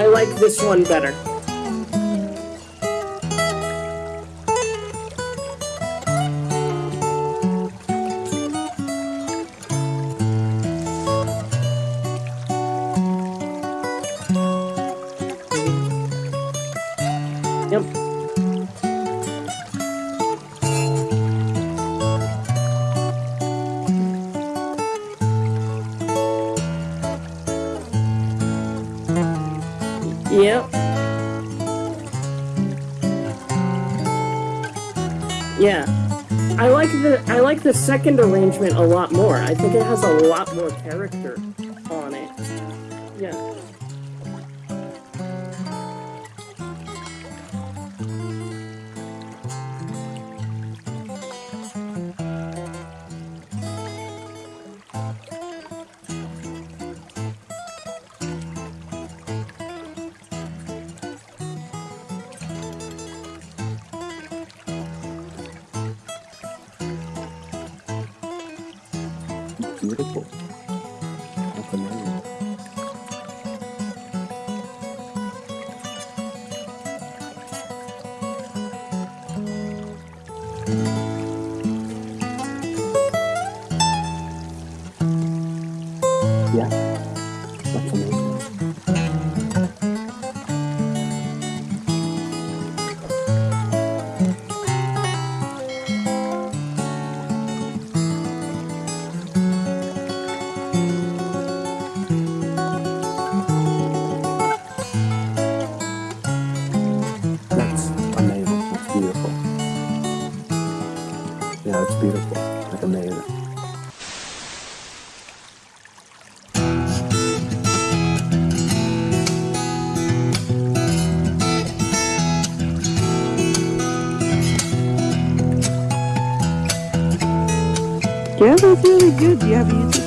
I like this one better. Yep. Yep. Yeah. I like the I like the second arrangement a lot more. I think it has a lot more character on it. Yeah. Beautiful. That's amazing. Yeah, beautiful. Like amazing. Yeah, that's really good. Do you have YouTube?